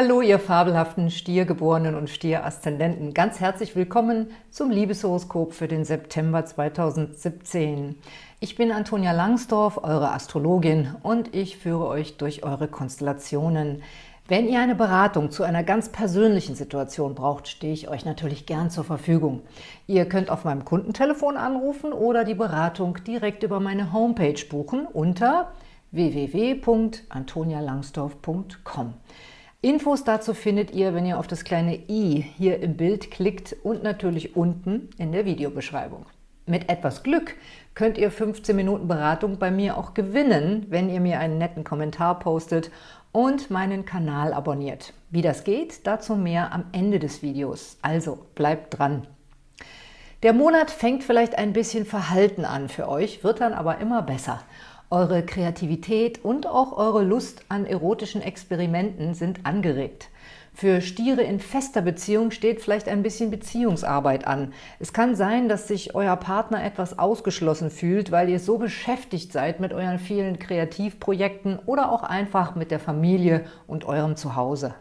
Hallo, ihr fabelhaften Stiergeborenen und Stieraszendenten. Ganz herzlich willkommen zum Liebeshoroskop für den September 2017. Ich bin Antonia Langsdorf, eure Astrologin, und ich führe euch durch eure Konstellationen. Wenn ihr eine Beratung zu einer ganz persönlichen Situation braucht, stehe ich euch natürlich gern zur Verfügung. Ihr könnt auf meinem Kundentelefon anrufen oder die Beratung direkt über meine Homepage buchen unter www.antonialangsdorf.com. Infos dazu findet ihr, wenn ihr auf das kleine i hier im Bild klickt und natürlich unten in der Videobeschreibung. Mit etwas Glück könnt ihr 15 Minuten Beratung bei mir auch gewinnen, wenn ihr mir einen netten Kommentar postet und meinen Kanal abonniert. Wie das geht, dazu mehr am Ende des Videos. Also bleibt dran! Der Monat fängt vielleicht ein bisschen verhalten an für euch, wird dann aber immer besser. Eure Kreativität und auch eure Lust an erotischen Experimenten sind angeregt. Für Stiere in fester Beziehung steht vielleicht ein bisschen Beziehungsarbeit an. Es kann sein, dass sich euer Partner etwas ausgeschlossen fühlt, weil ihr so beschäftigt seid mit euren vielen Kreativprojekten oder auch einfach mit der Familie und eurem Zuhause.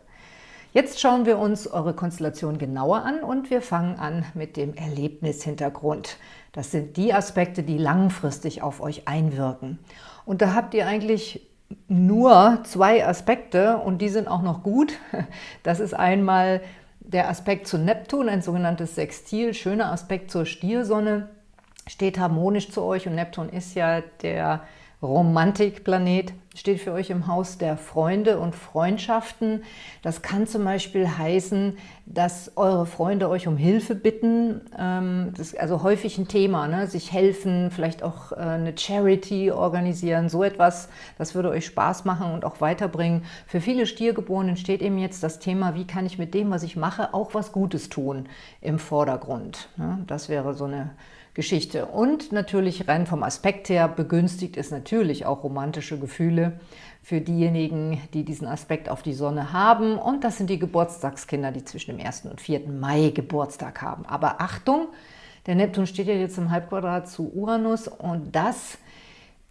Jetzt schauen wir uns eure Konstellation genauer an und wir fangen an mit dem Erlebnishintergrund. Das sind die Aspekte, die langfristig auf euch einwirken. Und da habt ihr eigentlich nur zwei Aspekte und die sind auch noch gut. Das ist einmal der Aspekt zu Neptun, ein sogenanntes Sextil, schöner Aspekt zur Stiersonne, steht harmonisch zu euch und Neptun ist ja der Romantikplanet steht für euch im Haus der Freunde und Freundschaften. Das kann zum Beispiel heißen, dass eure Freunde euch um Hilfe bitten. Ähm, das ist also häufig ein Thema, ne? sich helfen, vielleicht auch äh, eine Charity organisieren, so etwas. Das würde euch Spaß machen und auch weiterbringen. Für viele Stiergeborenen steht eben jetzt das Thema, wie kann ich mit dem, was ich mache, auch was Gutes tun im Vordergrund. Ne? Das wäre so eine Geschichte. Und natürlich rein vom Aspekt her begünstigt es natürlich auch romantische Gefühle für diejenigen, die diesen Aspekt auf die Sonne haben. Und das sind die Geburtstagskinder, die zwischen dem 1. und 4. Mai Geburtstag haben. Aber Achtung, der Neptun steht ja jetzt im Halbquadrat zu Uranus und das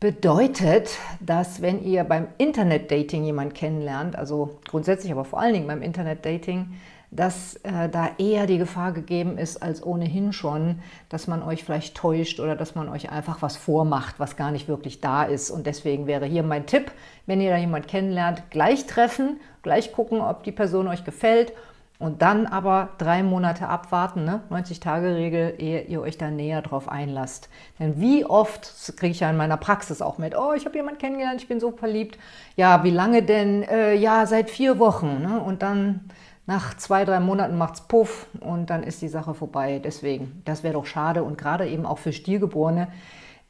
bedeutet, dass wenn ihr beim Internet-Dating jemanden kennenlernt, also grundsätzlich, aber vor allen Dingen beim Internet-Dating, dass äh, da eher die Gefahr gegeben ist als ohnehin schon, dass man euch vielleicht täuscht oder dass man euch einfach was vormacht, was gar nicht wirklich da ist. Und deswegen wäre hier mein Tipp, wenn ihr da jemanden kennenlernt, gleich treffen, gleich gucken, ob die Person euch gefällt und dann aber drei Monate abwarten, ne? 90-Tage-Regel, ehe ihr euch da näher drauf einlasst. Denn wie oft, kriege ich ja in meiner Praxis auch mit, oh, ich habe jemanden kennengelernt, ich bin so verliebt. Ja, wie lange denn? Äh, ja, seit vier Wochen. Ne? Und dann nach zwei, drei Monaten macht es Puff und dann ist die Sache vorbei. Deswegen, das wäre doch schade und gerade eben auch für Stiergeborene,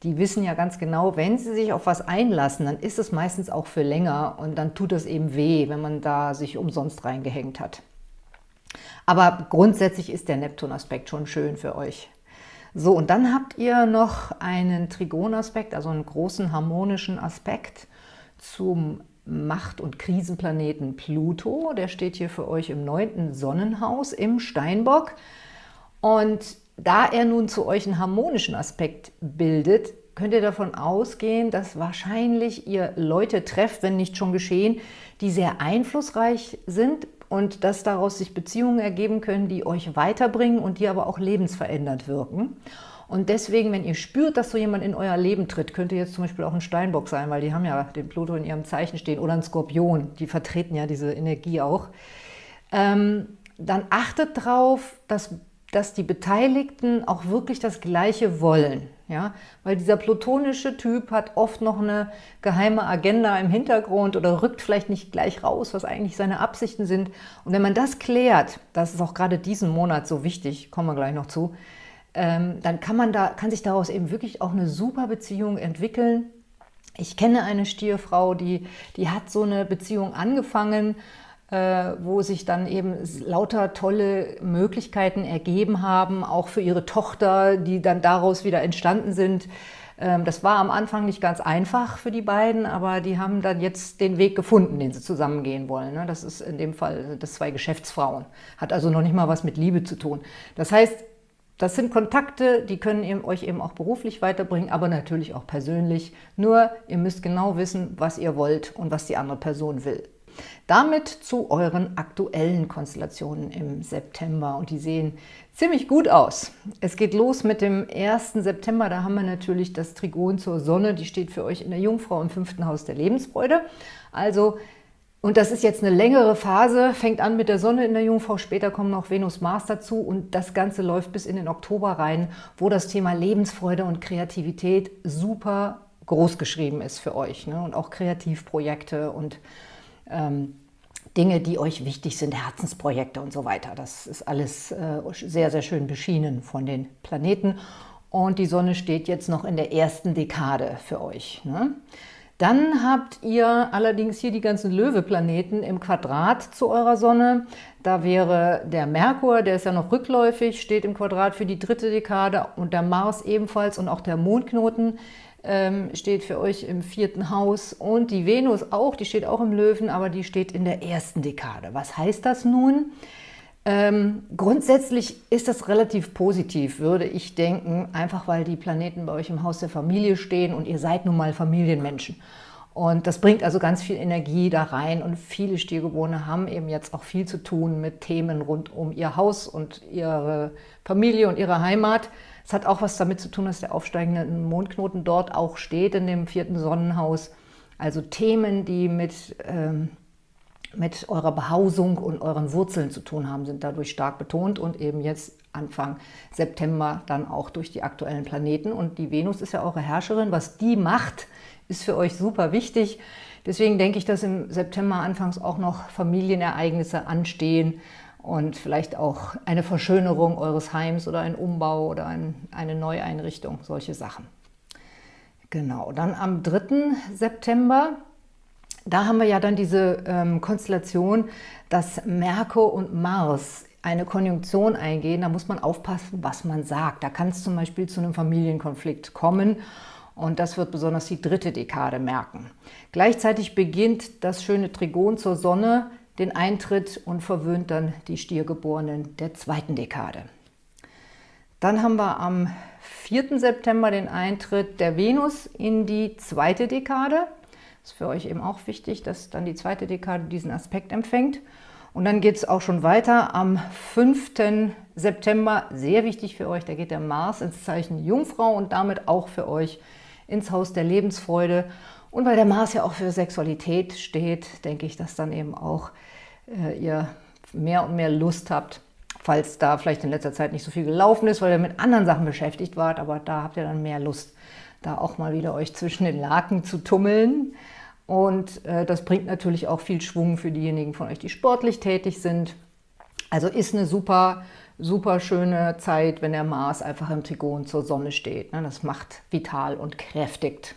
die wissen ja ganz genau, wenn sie sich auf was einlassen, dann ist es meistens auch für länger und dann tut es eben weh, wenn man da sich umsonst reingehängt hat. Aber grundsätzlich ist der Neptun-Aspekt schon schön für euch. So, und dann habt ihr noch einen Trigonaspekt, also einen großen harmonischen Aspekt zum Macht- und Krisenplaneten Pluto. Der steht hier für euch im neunten Sonnenhaus im Steinbock. Und da er nun zu euch einen harmonischen Aspekt bildet, könnt ihr davon ausgehen, dass wahrscheinlich ihr Leute trefft, wenn nicht schon geschehen, die sehr einflussreich sind und dass daraus sich Beziehungen ergeben können, die euch weiterbringen und die aber auch lebensverändert wirken. Und deswegen, wenn ihr spürt, dass so jemand in euer Leben tritt, könnte jetzt zum Beispiel auch ein Steinbock sein, weil die haben ja den Pluto in ihrem Zeichen stehen, oder ein Skorpion, die vertreten ja diese Energie auch, ähm, dann achtet darauf, dass, dass die Beteiligten auch wirklich das Gleiche wollen. Ja? Weil dieser plutonische Typ hat oft noch eine geheime Agenda im Hintergrund oder rückt vielleicht nicht gleich raus, was eigentlich seine Absichten sind. Und wenn man das klärt, das ist auch gerade diesen Monat so wichtig, kommen wir gleich noch zu, dann kann, man da, kann sich daraus eben wirklich auch eine super Beziehung entwickeln. Ich kenne eine Stierfrau, die, die hat so eine Beziehung angefangen, äh, wo sich dann eben lauter tolle Möglichkeiten ergeben haben, auch für ihre Tochter, die dann daraus wieder entstanden sind. Ähm, das war am Anfang nicht ganz einfach für die beiden, aber die haben dann jetzt den Weg gefunden, den sie zusammengehen wollen. Ne? Das ist in dem Fall das zwei Geschäftsfrauen. Hat also noch nicht mal was mit Liebe zu tun. Das heißt, das sind Kontakte, die können euch eben auch beruflich weiterbringen, aber natürlich auch persönlich. Nur, ihr müsst genau wissen, was ihr wollt und was die andere Person will. Damit zu euren aktuellen Konstellationen im September und die sehen ziemlich gut aus. Es geht los mit dem 1. September, da haben wir natürlich das Trigon zur Sonne, die steht für euch in der Jungfrau im fünften Haus der Lebensfreude. Also und das ist jetzt eine längere Phase, fängt an mit der Sonne in der Jungfrau, später kommen noch Venus, Mars dazu und das Ganze läuft bis in den Oktober rein, wo das Thema Lebensfreude und Kreativität super groß geschrieben ist für euch ne? und auch Kreativprojekte und ähm, Dinge, die euch wichtig sind, Herzensprojekte und so weiter. Das ist alles äh, sehr, sehr schön beschienen von den Planeten und die Sonne steht jetzt noch in der ersten Dekade für euch. Ne? Dann habt ihr allerdings hier die ganzen Löwe-Planeten im Quadrat zu eurer Sonne. Da wäre der Merkur, der ist ja noch rückläufig, steht im Quadrat für die dritte Dekade und der Mars ebenfalls und auch der Mondknoten ähm, steht für euch im vierten Haus und die Venus auch, die steht auch im Löwen, aber die steht in der ersten Dekade. Was heißt das nun? Ähm, grundsätzlich ist das relativ positiv, würde ich denken, einfach weil die Planeten bei euch im Haus der Familie stehen und ihr seid nun mal Familienmenschen. Und das bringt also ganz viel Energie da rein und viele Stiergeborene haben eben jetzt auch viel zu tun mit Themen rund um ihr Haus und ihre Familie und ihre Heimat. Es hat auch was damit zu tun, dass der aufsteigende Mondknoten dort auch steht in dem vierten Sonnenhaus. Also Themen, die mit... Ähm, mit eurer Behausung und euren Wurzeln zu tun haben, sind dadurch stark betont und eben jetzt Anfang September dann auch durch die aktuellen Planeten. Und die Venus ist ja eure Herrscherin. Was die macht, ist für euch super wichtig. Deswegen denke ich, dass im September anfangs auch noch Familienereignisse anstehen und vielleicht auch eine Verschönerung eures Heims oder ein Umbau oder ein, eine Neueinrichtung, solche Sachen. Genau, dann am 3. September da haben wir ja dann diese ähm, Konstellation, dass Merkur und Mars eine Konjunktion eingehen. Da muss man aufpassen, was man sagt. Da kann es zum Beispiel zu einem Familienkonflikt kommen und das wird besonders die dritte Dekade merken. Gleichzeitig beginnt das schöne Trigon zur Sonne den Eintritt und verwöhnt dann die Stiergeborenen der zweiten Dekade. Dann haben wir am 4. September den Eintritt der Venus in die zweite Dekade ist für euch eben auch wichtig, dass dann die zweite Dekade diesen Aspekt empfängt. Und dann geht es auch schon weiter am 5. September, sehr wichtig für euch, da geht der Mars ins Zeichen Jungfrau und damit auch für euch ins Haus der Lebensfreude. Und weil der Mars ja auch für Sexualität steht, denke ich, dass dann eben auch äh, ihr mehr und mehr Lust habt, falls da vielleicht in letzter Zeit nicht so viel gelaufen ist, weil ihr mit anderen Sachen beschäftigt wart, aber da habt ihr dann mehr Lust, da auch mal wieder euch zwischen den Laken zu tummeln. Und äh, das bringt natürlich auch viel Schwung für diejenigen von euch, die sportlich tätig sind. Also ist eine super, super schöne Zeit, wenn der Mars einfach im Trigon zur Sonne steht. Ne? Das macht vital und kräftigt.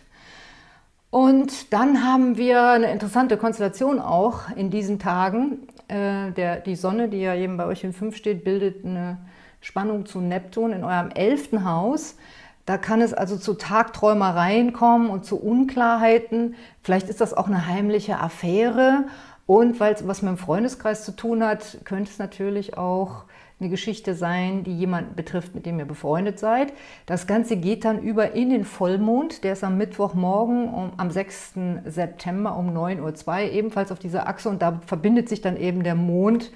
Und dann haben wir eine interessante Konstellation auch in diesen Tagen. Äh, der, die Sonne, die ja eben bei euch in 5 steht, bildet eine Spannung zu Neptun in eurem 11. Haus. Da kann es also zu Tagträumereien kommen und zu Unklarheiten. Vielleicht ist das auch eine heimliche Affäre. Und weil es was mit dem Freundeskreis zu tun hat, könnte es natürlich auch eine Geschichte sein, die jemanden betrifft, mit dem ihr befreundet seid. Das Ganze geht dann über in den Vollmond. Der ist am Mittwochmorgen um, am 6. September um 9.02 Uhr ebenfalls auf dieser Achse. Und da verbindet sich dann eben der Mond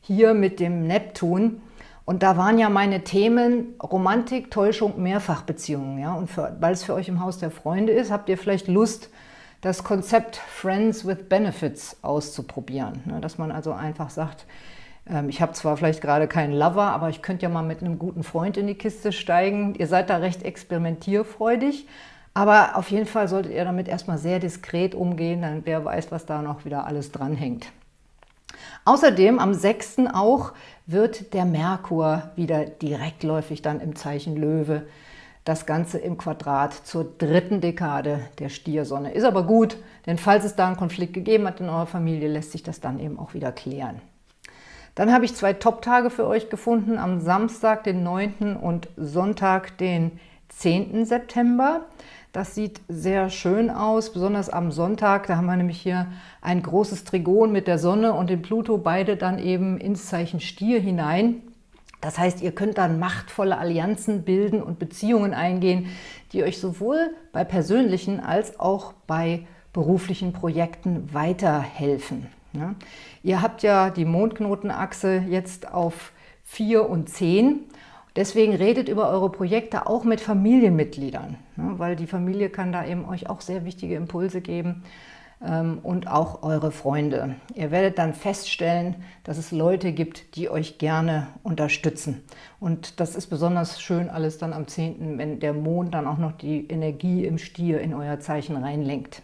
hier mit dem Neptun. Und da waren ja meine Themen Romantik, Täuschung, Mehrfachbeziehungen. Ja? Und weil es für euch im Haus der Freunde ist, habt ihr vielleicht Lust, das Konzept Friends with Benefits auszuprobieren. Ne? Dass man also einfach sagt, ähm, ich habe zwar vielleicht gerade keinen Lover, aber ich könnte ja mal mit einem guten Freund in die Kiste steigen. Ihr seid da recht experimentierfreudig, aber auf jeden Fall solltet ihr damit erstmal sehr diskret umgehen, dann wer weiß, was da noch wieder alles dranhängt. Außerdem am 6. auch wird der Merkur wieder direktläufig dann im Zeichen Löwe. Das Ganze im Quadrat zur dritten Dekade der Stiersonne. Ist aber gut, denn falls es da einen Konflikt gegeben hat in eurer Familie, lässt sich das dann eben auch wieder klären. Dann habe ich zwei Top-Tage für euch gefunden, am Samstag, den 9. und Sonntag, den 10. September. Das sieht sehr schön aus, besonders am Sonntag. Da haben wir nämlich hier ein großes Trigon mit der Sonne und dem Pluto, beide dann eben ins Zeichen Stier hinein. Das heißt, ihr könnt dann machtvolle Allianzen bilden und Beziehungen eingehen, die euch sowohl bei persönlichen als auch bei beruflichen Projekten weiterhelfen. Ja? Ihr habt ja die Mondknotenachse jetzt auf 4 und 10. Deswegen redet über eure Projekte auch mit Familienmitgliedern, ne? weil die Familie kann da eben euch auch sehr wichtige Impulse geben ähm, und auch eure Freunde. Ihr werdet dann feststellen, dass es Leute gibt, die euch gerne unterstützen. Und das ist besonders schön alles dann am 10., wenn der Mond dann auch noch die Energie im Stier in euer Zeichen reinlenkt.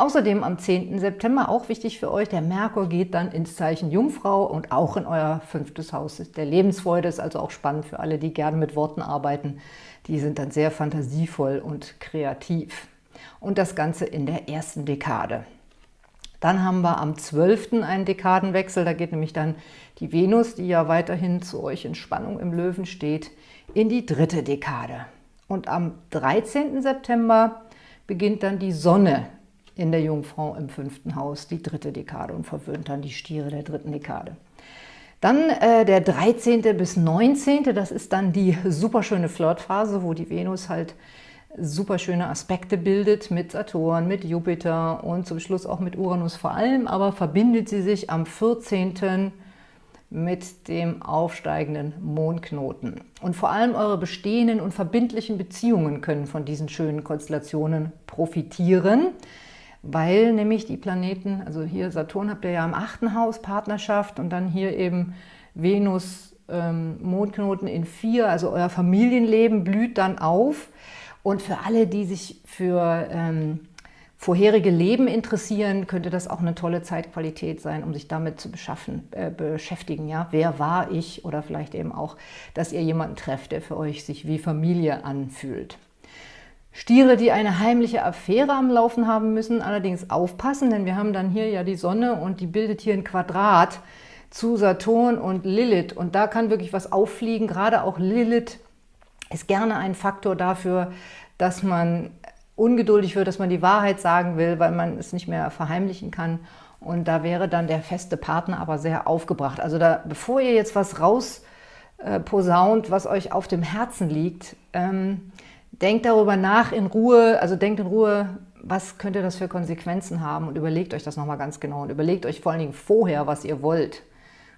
Außerdem am 10. September, auch wichtig für euch, der Merkur geht dann ins Zeichen Jungfrau und auch in euer fünftes Haus der Lebensfreude. Ist also auch spannend für alle, die gerne mit Worten arbeiten. Die sind dann sehr fantasievoll und kreativ. Und das Ganze in der ersten Dekade. Dann haben wir am 12. einen Dekadenwechsel, da geht nämlich dann die Venus, die ja weiterhin zu euch in Spannung im Löwen steht, in die dritte Dekade. Und am 13. September beginnt dann die Sonne in der Jungfrau im fünften Haus, die dritte Dekade und verwöhnt dann die Stiere der dritten Dekade. Dann äh, der 13. bis 19., das ist dann die superschöne Flirtphase, wo die Venus halt superschöne Aspekte bildet mit Saturn, mit Jupiter und zum Schluss auch mit Uranus vor allem, aber verbindet sie sich am 14. mit dem aufsteigenden Mondknoten. Und vor allem eure bestehenden und verbindlichen Beziehungen können von diesen schönen Konstellationen profitieren weil nämlich die Planeten, also hier Saturn habt ihr ja im achten Haus Partnerschaft und dann hier eben Venus, ähm, Mondknoten in vier, also euer Familienleben blüht dann auf. Und für alle, die sich für ähm, vorherige Leben interessieren, könnte das auch eine tolle Zeitqualität sein, um sich damit zu äh, beschäftigen. Ja? Wer war ich? Oder vielleicht eben auch, dass ihr jemanden trefft, der für euch sich wie Familie anfühlt. Stiere, die eine heimliche Affäre am Laufen haben müssen, allerdings aufpassen, denn wir haben dann hier ja die Sonne und die bildet hier ein Quadrat zu Saturn und Lilith. Und da kann wirklich was auffliegen, gerade auch Lilith ist gerne ein Faktor dafür, dass man ungeduldig wird, dass man die Wahrheit sagen will, weil man es nicht mehr verheimlichen kann. Und da wäre dann der feste Partner aber sehr aufgebracht. Also da, bevor ihr jetzt was raus äh, was euch auf dem Herzen liegt, ähm, Denkt darüber nach in Ruhe, also denkt in Ruhe, was könnte das für Konsequenzen haben und überlegt euch das nochmal ganz genau und überlegt euch vor allen Dingen vorher, was ihr wollt.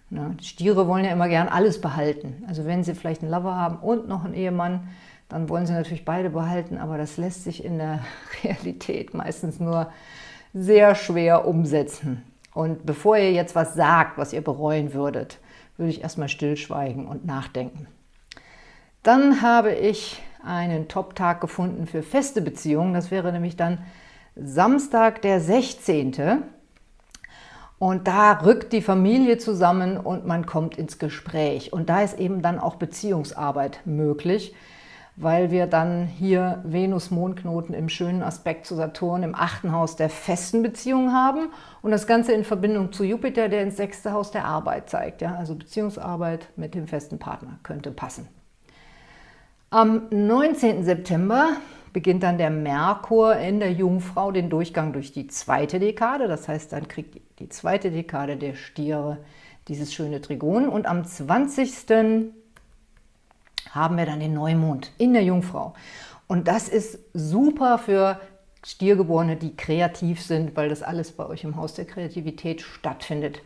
Ne? Stiere wollen ja immer gern alles behalten. Also wenn sie vielleicht einen Lover haben und noch einen Ehemann, dann wollen sie natürlich beide behalten, aber das lässt sich in der Realität meistens nur sehr schwer umsetzen. Und bevor ihr jetzt was sagt, was ihr bereuen würdet, würde ich erstmal stillschweigen und nachdenken. Dann habe ich einen Top-Tag gefunden für feste Beziehungen. Das wäre nämlich dann Samstag, der 16. Und da rückt die Familie zusammen und man kommt ins Gespräch. Und da ist eben dann auch Beziehungsarbeit möglich, weil wir dann hier Venus-Mondknoten im schönen Aspekt zu Saturn im achten Haus der festen Beziehungen haben und das Ganze in Verbindung zu Jupiter, der ins sechste Haus der Arbeit zeigt. Ja? Also Beziehungsarbeit mit dem festen Partner könnte passen. Am 19. September beginnt dann der Merkur in der Jungfrau den Durchgang durch die zweite Dekade. Das heißt, dann kriegt die zweite Dekade der Stiere dieses schöne Trigon. Und am 20. haben wir dann den Neumond in der Jungfrau. Und das ist super für Stiergeborene, die kreativ sind, weil das alles bei euch im Haus der Kreativität stattfindet.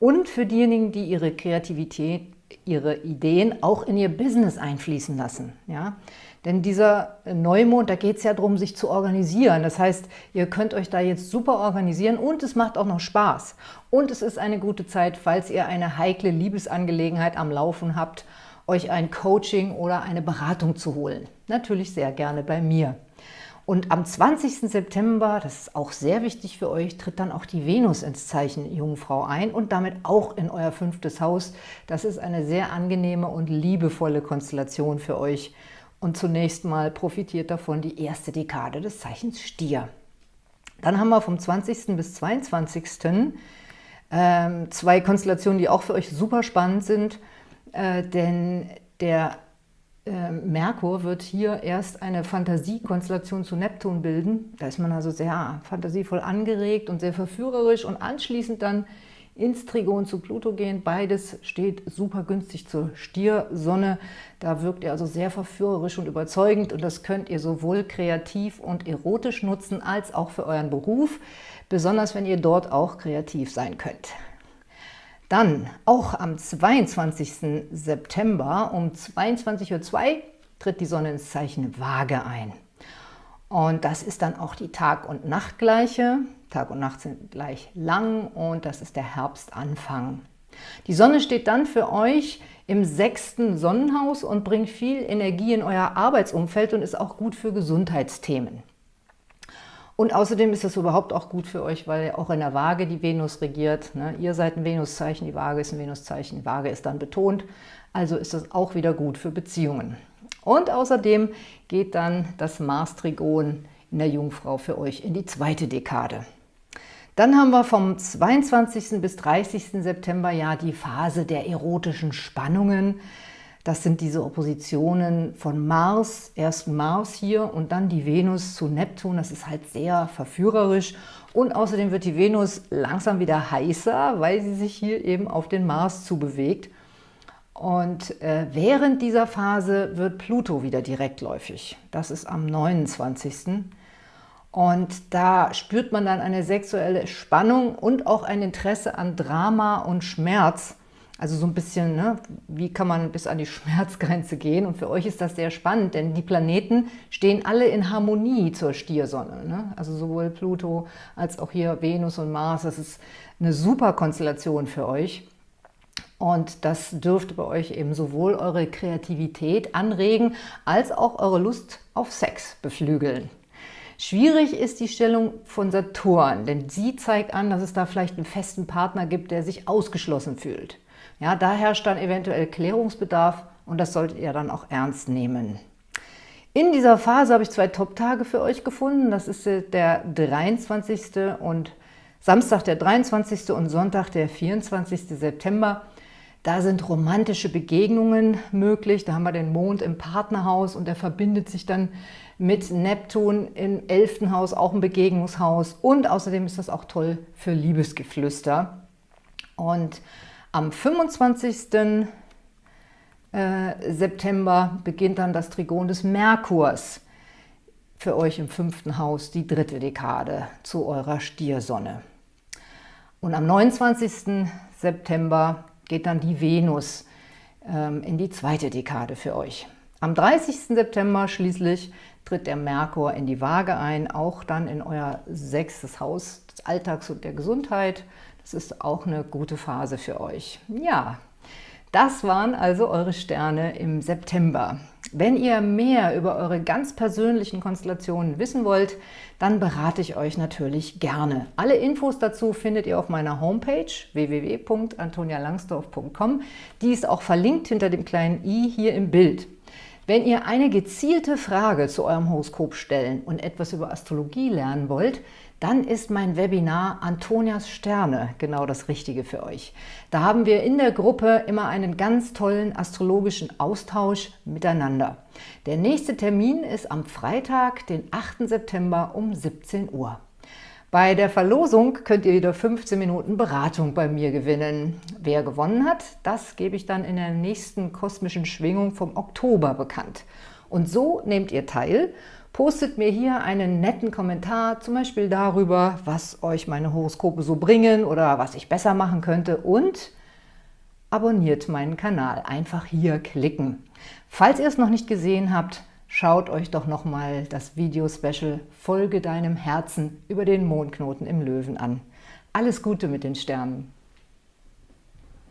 Und für diejenigen, die ihre Kreativität ihre Ideen auch in ihr Business einfließen lassen. Ja? Denn dieser Neumond, da geht es ja darum, sich zu organisieren. Das heißt, ihr könnt euch da jetzt super organisieren und es macht auch noch Spaß. Und es ist eine gute Zeit, falls ihr eine heikle Liebesangelegenheit am Laufen habt, euch ein Coaching oder eine Beratung zu holen. Natürlich sehr gerne bei mir. Und am 20. September, das ist auch sehr wichtig für euch, tritt dann auch die Venus ins Zeichen Jungfrau ein und damit auch in euer fünftes Haus. Das ist eine sehr angenehme und liebevolle Konstellation für euch. Und zunächst mal profitiert davon die erste Dekade des Zeichens Stier. Dann haben wir vom 20. bis 22. Ähm, zwei Konstellationen, die auch für euch super spannend sind, äh, denn der Merkur wird hier erst eine Fantasiekonstellation zu Neptun bilden. Da ist man also sehr fantasievoll angeregt und sehr verführerisch und anschließend dann ins Trigon zu Pluto gehen. Beides steht super günstig zur Stiersonne. Da wirkt ihr also sehr verführerisch und überzeugend und das könnt ihr sowohl kreativ und erotisch nutzen, als auch für euren Beruf, besonders wenn ihr dort auch kreativ sein könnt. Dann, auch am 22. September um 22.02 Uhr tritt die Sonne ins Zeichen Waage ein. Und das ist dann auch die Tag- und Nachtgleiche. Tag und Nacht sind gleich lang und das ist der Herbstanfang. Die Sonne steht dann für euch im sechsten Sonnenhaus und bringt viel Energie in euer Arbeitsumfeld und ist auch gut für Gesundheitsthemen. Und außerdem ist das überhaupt auch gut für euch, weil auch in der Waage die Venus regiert. Ne? Ihr seid ein Venuszeichen, die Waage ist ein Venuszeichen, die Waage ist dann betont. Also ist das auch wieder gut für Beziehungen. Und außerdem geht dann das Mars-Trigon in der Jungfrau für euch in die zweite Dekade. Dann haben wir vom 22. bis 30. September ja die Phase der erotischen Spannungen. Das sind diese Oppositionen von Mars, erst Mars hier und dann die Venus zu Neptun. Das ist halt sehr verführerisch. Und außerdem wird die Venus langsam wieder heißer, weil sie sich hier eben auf den Mars zubewegt. Und äh, während dieser Phase wird Pluto wieder direktläufig. Das ist am 29. Und da spürt man dann eine sexuelle Spannung und auch ein Interesse an Drama und Schmerz. Also so ein bisschen, ne, wie kann man bis an die Schmerzgrenze gehen? Und für euch ist das sehr spannend, denn die Planeten stehen alle in Harmonie zur Stiersonne. Ne? Also sowohl Pluto als auch hier Venus und Mars. Das ist eine super Konstellation für euch. Und das dürfte bei euch eben sowohl eure Kreativität anregen, als auch eure Lust auf Sex beflügeln. Schwierig ist die Stellung von Saturn, denn sie zeigt an, dass es da vielleicht einen festen Partner gibt, der sich ausgeschlossen fühlt. Ja, da herrscht dann eventuell Klärungsbedarf und das solltet ihr dann auch ernst nehmen. In dieser Phase habe ich zwei Top-Tage für euch gefunden. Das ist der 23. und Samstag der 23. und Sonntag der 24. September. Da sind romantische Begegnungen möglich. Da haben wir den Mond im Partnerhaus und der verbindet sich dann mit Neptun im 11. Haus, auch ein Begegnungshaus. Und außerdem ist das auch toll für Liebesgeflüster. Und am 25. Äh, September beginnt dann das Trigon des Merkurs für euch im fünften Haus, die dritte Dekade zu eurer Stiersonne. Und am 29. September geht dann die Venus ähm, in die zweite Dekade für euch. Am 30. September schließlich tritt der Merkur in die Waage ein, auch dann in euer sechstes Haus des Alltags und der Gesundheit. Das ist auch eine gute Phase für euch. Ja, das waren also eure Sterne im September. Wenn ihr mehr über eure ganz persönlichen Konstellationen wissen wollt, dann berate ich euch natürlich gerne. Alle Infos dazu findet ihr auf meiner Homepage www.antonialangsdorf.com. Die ist auch verlinkt hinter dem kleinen i hier im Bild. Wenn ihr eine gezielte Frage zu eurem Horoskop stellen und etwas über Astrologie lernen wollt, dann ist mein Webinar Antonias Sterne genau das Richtige für euch. Da haben wir in der Gruppe immer einen ganz tollen astrologischen Austausch miteinander. Der nächste Termin ist am Freitag, den 8. September um 17 Uhr. Bei der Verlosung könnt ihr wieder 15 Minuten Beratung bei mir gewinnen. Wer gewonnen hat, das gebe ich dann in der nächsten kosmischen Schwingung vom Oktober bekannt. Und so nehmt ihr teil Postet mir hier einen netten Kommentar, zum Beispiel darüber, was euch meine Horoskope so bringen oder was ich besser machen könnte und abonniert meinen Kanal. Einfach hier klicken. Falls ihr es noch nicht gesehen habt, schaut euch doch nochmal das Video-Special Folge deinem Herzen über den Mondknoten im Löwen an. Alles Gute mit den Sternen!